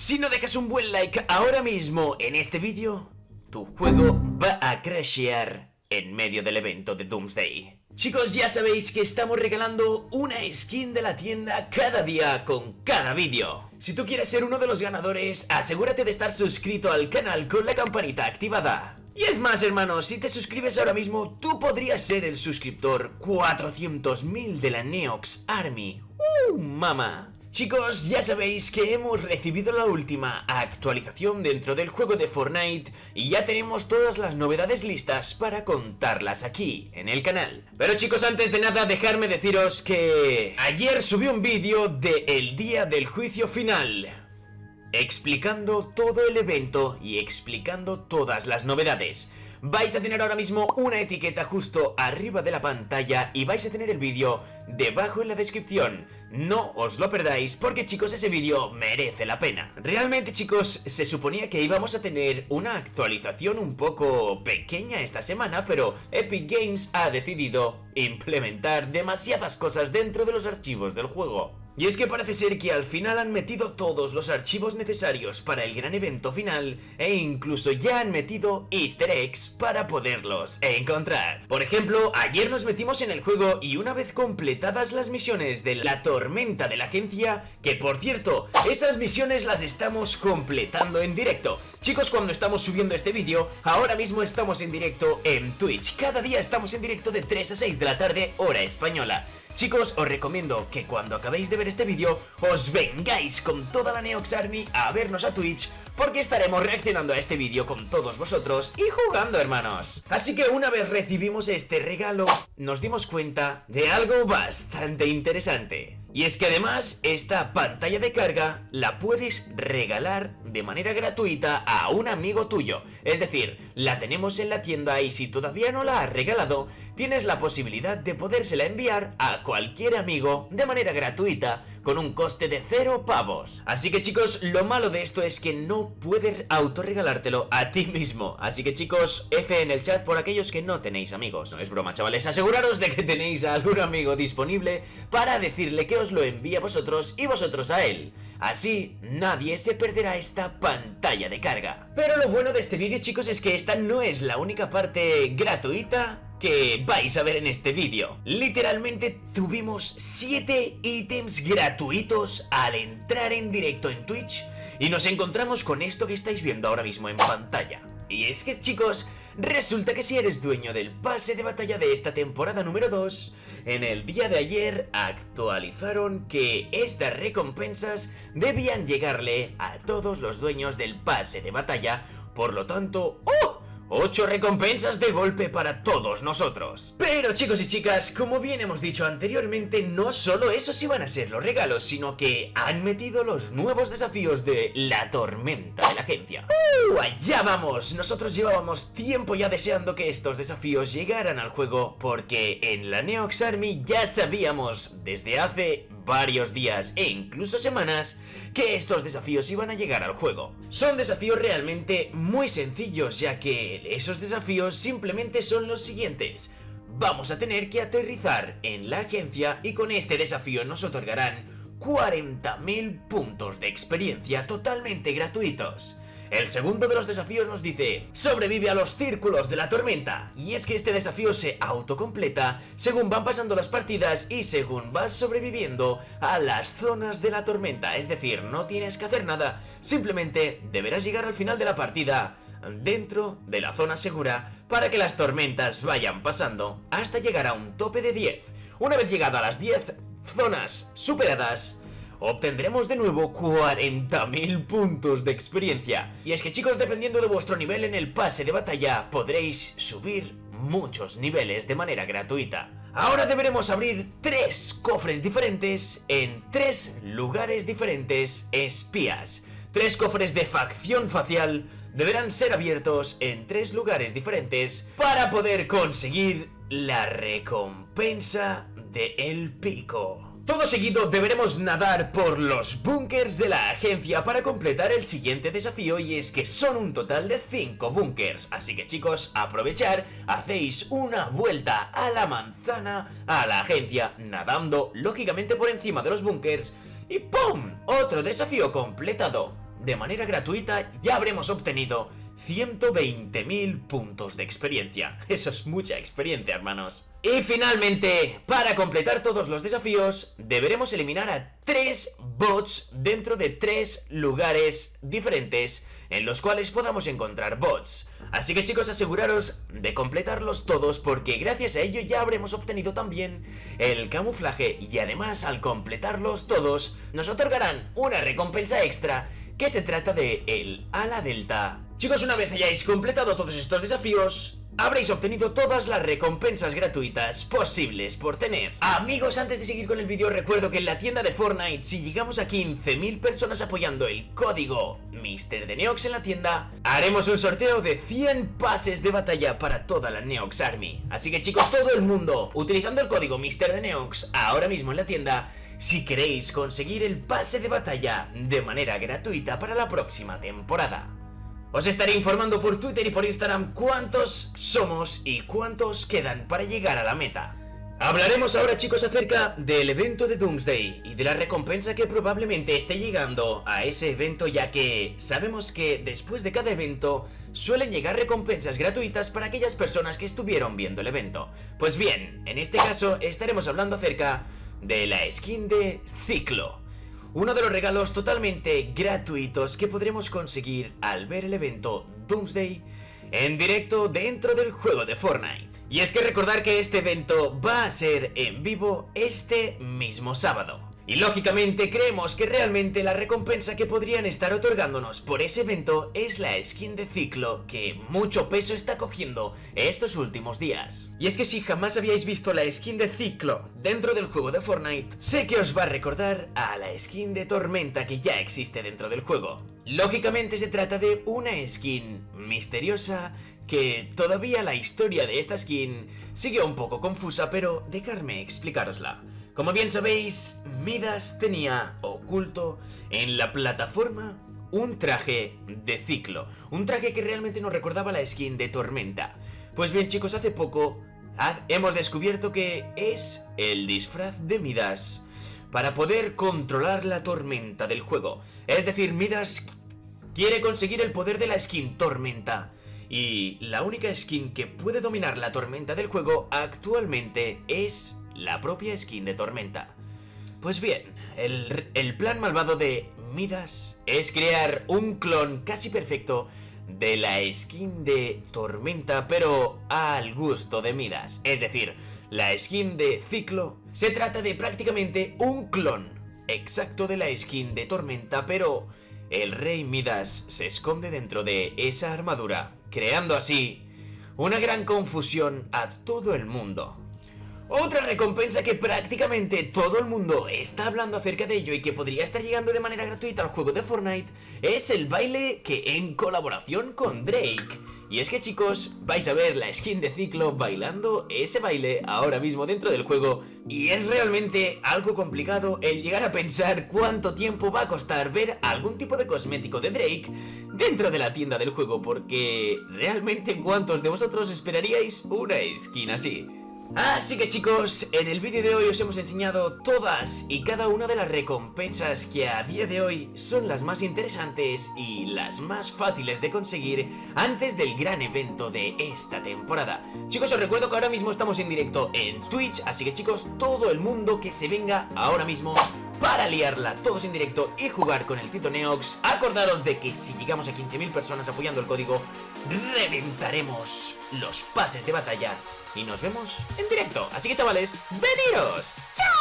Si no dejas un buen like ahora mismo en este vídeo, tu juego va a crashear en medio del evento de Doomsday. Chicos, ya sabéis que estamos regalando una skin de la tienda cada día con cada vídeo. Si tú quieres ser uno de los ganadores, asegúrate de estar suscrito al canal con la campanita activada. Y es más, hermanos, si te suscribes ahora mismo, tú podrías ser el suscriptor 400.000 de la Neox Army. ¡Uh, mamá! Chicos, ya sabéis que hemos recibido la última actualización dentro del juego de Fortnite y ya tenemos todas las novedades listas para contarlas aquí, en el canal. Pero chicos, antes de nada, dejarme deciros que ayer subí un vídeo de el día del juicio final explicando todo el evento y explicando todas las novedades. Vais a tener ahora mismo una etiqueta justo arriba de la pantalla y vais a tener el vídeo debajo en la descripción. No os lo perdáis porque chicos ese vídeo merece la pena. Realmente chicos se suponía que íbamos a tener una actualización un poco pequeña esta semana pero Epic Games ha decidido implementar demasiadas cosas dentro de los archivos del juego. Y es que parece ser que al final han metido todos los archivos necesarios para el gran evento final e incluso ya han metido easter eggs para poderlos encontrar. Por ejemplo, ayer nos metimos en el juego y una vez completadas las misiones de la tormenta de la agencia, que por cierto, esas misiones las estamos completando en directo. Chicos, cuando estamos subiendo este vídeo, ahora mismo estamos en directo en Twitch. Cada día estamos en directo de 3 a 6 de la tarde, hora española. Chicos, os recomiendo que cuando acabéis de ver este vídeo, os vengáis con toda la Neox Army a vernos a Twitch porque estaremos reaccionando a este vídeo con todos vosotros y jugando, hermanos. Así que una vez recibimos este regalo, nos dimos cuenta de algo bastante interesante. Y es que además, esta pantalla de carga la puedes regalar de manera gratuita a un amigo tuyo. Es decir, la tenemos en la tienda y si todavía no la has regalado, tienes la posibilidad de podérsela enviar a cualquier amigo de manera gratuita con un coste de cero pavos. Así que chicos, lo malo de esto es que no puedes autorregalártelo a ti mismo. Así que chicos, F en el chat por aquellos que no tenéis amigos. No es broma, chavales. Aseguraros de que tenéis a algún amigo disponible para decirle que os lo envíe a vosotros y vosotros a él. Así, nadie se perderá esta pantalla de carga. Pero lo bueno de este vídeo, chicos, es que esta no es la única parte gratuita que vais a ver en este vídeo. Literalmente tuvimos 7 ítems gratuitos al entrar en directo en Twitch y nos encontramos con esto que estáis viendo ahora mismo en pantalla. Y es que chicos, resulta que si eres dueño del pase de batalla de esta temporada número 2, en el día de ayer actualizaron que estas recompensas debían llegarle a todos los dueños del pase de batalla, por lo tanto... ¡Oh! 8 recompensas de golpe para todos nosotros. Pero chicos y chicas, como bien hemos dicho anteriormente, no solo esos iban a ser los regalos, sino que han metido los nuevos desafíos de la tormenta de la agencia. ¡Uh! ¡Allá vamos! Nosotros llevábamos tiempo ya deseando que estos desafíos llegaran al juego, porque en la Neox Army ya sabíamos desde hace varios días e incluso semanas que estos desafíos iban a llegar al juego. Son desafíos realmente muy sencillos ya que esos desafíos simplemente son los siguientes. Vamos a tener que aterrizar en la agencia y con este desafío nos otorgarán 40.000 puntos de experiencia totalmente gratuitos. El segundo de los desafíos nos dice, sobrevive a los círculos de la tormenta. Y es que este desafío se autocompleta según van pasando las partidas y según vas sobreviviendo a las zonas de la tormenta. Es decir, no tienes que hacer nada, simplemente deberás llegar al final de la partida dentro de la zona segura para que las tormentas vayan pasando hasta llegar a un tope de 10. Una vez llegado a las 10 zonas superadas, obtendremos de nuevo 40.000 puntos de experiencia. Y es que chicos, dependiendo de vuestro nivel en el pase de batalla, podréis subir muchos niveles de manera gratuita. Ahora deberemos abrir tres cofres diferentes en tres lugares diferentes espías. Tres cofres de facción facial deberán ser abiertos en tres lugares diferentes para poder conseguir la recompensa de El Pico. Todo seguido deberemos nadar por los búnkers de la agencia para completar el siguiente desafío y es que son un total de 5 búnkers. Así que chicos, aprovechar, hacéis una vuelta a la manzana a la agencia nadando lógicamente por encima de los búnkers y ¡pum! Otro desafío completado. de manera gratuita, ya habremos obtenido 120.000 puntos de experiencia. Eso es mucha experiencia, hermanos. Y finalmente, para completar todos los desafíos, deberemos eliminar a 3 bots dentro de 3 lugares diferentes en los cuales podamos encontrar bots. Así que chicos, aseguraros de completarlos todos porque gracias a ello ya habremos obtenido también el camuflaje y además al completarlos todos nos otorgarán una recompensa extra que se trata de el ala delta. Chicos, una vez hayáis completado todos estos desafíos, habréis obtenido todas las recompensas gratuitas posibles por tener. Amigos, antes de seguir con el vídeo, recuerdo que en la tienda de Fortnite, si llegamos a 15.000 personas apoyando el código Mr. de Neox en la tienda, haremos un sorteo de 100 pases de batalla para toda la Neox Army. Así que chicos, todo el mundo, utilizando el código Mr. de Neox ahora mismo en la tienda, si queréis conseguir el pase de batalla de manera gratuita para la próxima temporada. Os estaré informando por Twitter y por Instagram cuántos somos y cuántos quedan para llegar a la meta. Hablaremos ahora chicos acerca del evento de Doomsday y de la recompensa que probablemente esté llegando a ese evento ya que sabemos que después de cada evento suelen llegar recompensas gratuitas para aquellas personas que estuvieron viendo el evento. Pues bien, en este caso estaremos hablando acerca de la skin de Ciclo. Uno de los regalos totalmente gratuitos que podremos conseguir al ver el evento Doomsday en directo dentro del juego de Fortnite. Y es que recordar que este evento va a ser en vivo este mismo sábado. Y lógicamente creemos que realmente la recompensa que podrían estar otorgándonos por ese evento es la skin de ciclo que mucho peso está cogiendo estos últimos días. Y es que si jamás habíais visto la skin de ciclo dentro del juego de Fortnite, sé que os va a recordar a la skin de tormenta que ya existe dentro del juego. Lógicamente se trata de una skin misteriosa que todavía la historia de esta skin sigue un poco confusa, pero dejadme explicarosla. Como bien sabéis, Midas tenía oculto en la plataforma un traje de ciclo, un traje que realmente nos recordaba la skin de Tormenta. Pues bien chicos, hace poco hemos descubierto que es el disfraz de Midas para poder controlar la tormenta del juego. Es decir, Midas quiere conseguir el poder de la skin Tormenta. Y la única skin que puede dominar la tormenta del juego actualmente es la propia skin de Tormenta. Pues bien, el, plan malvado de Midas es crear un clon casi perfecto de la skin de Tormenta, pero al gusto de Midas. Es decir, la skin de Ciclo se trata de prácticamente un clon exacto de la skin de Tormenta, pero el rey Midas se esconde dentro de esa armadura, creando así una gran confusión a todo el mundo. Otra recompensa que prácticamente todo el mundo está hablando acerca de ello y que podría estar llegando de manera gratuita al juego de Fortnite es el baile que en colaboración con Drake. Y es que chicos, vais a ver la skin de Ciclo bailando ese baile ahora mismo dentro del juego y es realmente algo complicado el llegar a pensar cuánto tiempo va a costar ver algún tipo de cosmético de Drake dentro de la tienda del juego porque realmente cuántos de vosotros esperaríais una skin así. Así que chicos, en el vídeo de hoy os hemos enseñado todas y cada una de las recompensas que a día de hoy son las más interesantes y las más fáciles de conseguir antes del gran evento de esta temporada. Chicos, os recuerdo que ahora mismo estamos en directo en Twitch, así que chicos, todo el mundo que se venga ahora mismo para liarla todos en directo y jugar con el Tito Neox. Acordaros de que si llegamos a 15.000 personas apoyando el código, reventaremos los pases de batalla y nos vemos en directo. Así que chavales, ¡veniros! ¡Chao!